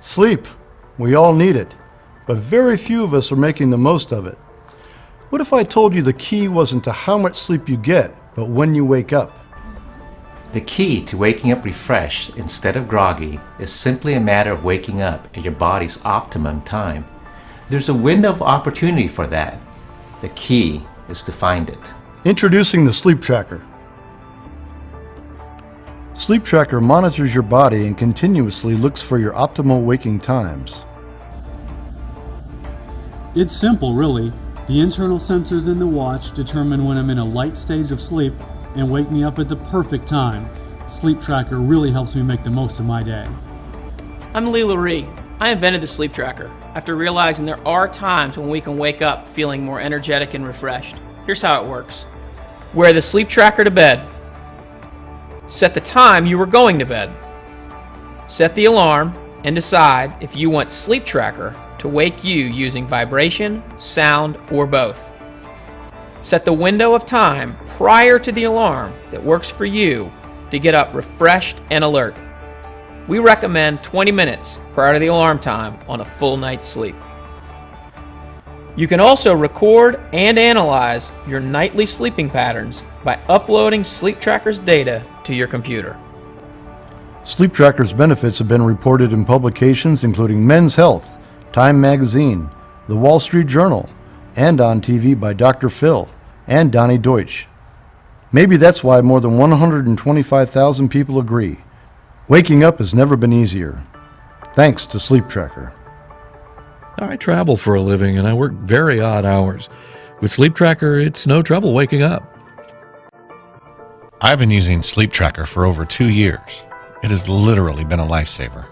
Sleep. We all need it, but very few of us are making the most of it. What if I told you the key wasn't to how much sleep you get, but when you wake up? The key to waking up refreshed instead of groggy is simply a matter of waking up at your body's optimum time. There's a window of opportunity for that. The key is to find it. Introducing the Sleep Tracker. Sleep Tracker monitors your body and continuously looks for your optimal waking times. It's simple, really. The internal sensors in the watch determine when I'm in a light stage of sleep and wake me up at the perfect time. Sleep Tracker really helps me make the most of my day. I'm Lee Loree. I invented the Sleep Tracker after realizing there are times when we can wake up feeling more energetic and refreshed. Here's how it works. Wear the Sleep Tracker to bed. Set the time you are going to bed. Set the alarm and decide if you want Sleep Tracker to wake you using vibration, sound, or both. Set the window of time prior to the alarm that works for you to get up refreshed and alert. We recommend 20 minutes prior to the alarm time on a full night's sleep. You can also record and analyze your nightly sleeping patterns by uploading Sleep Tracker's data to your computer. Sleep Tracker's benefits have been reported in publications including Men's Health, Time Magazine, The Wall Street Journal, and on TV by Dr. Phil and Donny Deutsch. Maybe that's why more than 125,000 people agree. Waking up has never been easier. Thanks to Sleep Tracker. I travel for a living and I work very odd hours. With Sleep Tracker, it's no trouble waking up. I've been using Sleep Tracker for over two years. It has literally been a lifesaver.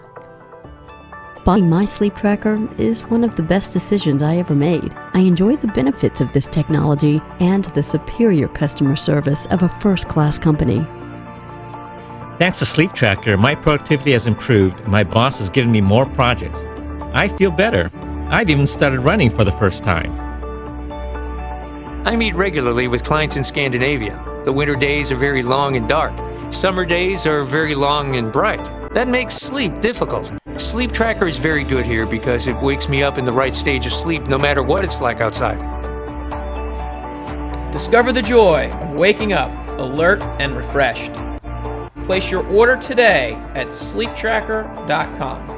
Buying my sleep tracker is one of the best decisions I ever made. I enjoy the benefits of this technology and the superior customer service of a first class company. Thanks to Sleep Tracker, my productivity has improved and my boss has given me more projects. I feel better. I've even started running for the first time. I meet regularly with clients in Scandinavia. The winter days are very long and dark. Summer days are very long and bright. That makes sleep difficult. Sleep Tracker is very good here because it wakes me up in the right stage of sleep no matter what it's like outside. Discover the joy of waking up alert and refreshed. Place your order today at sleeptracker.com.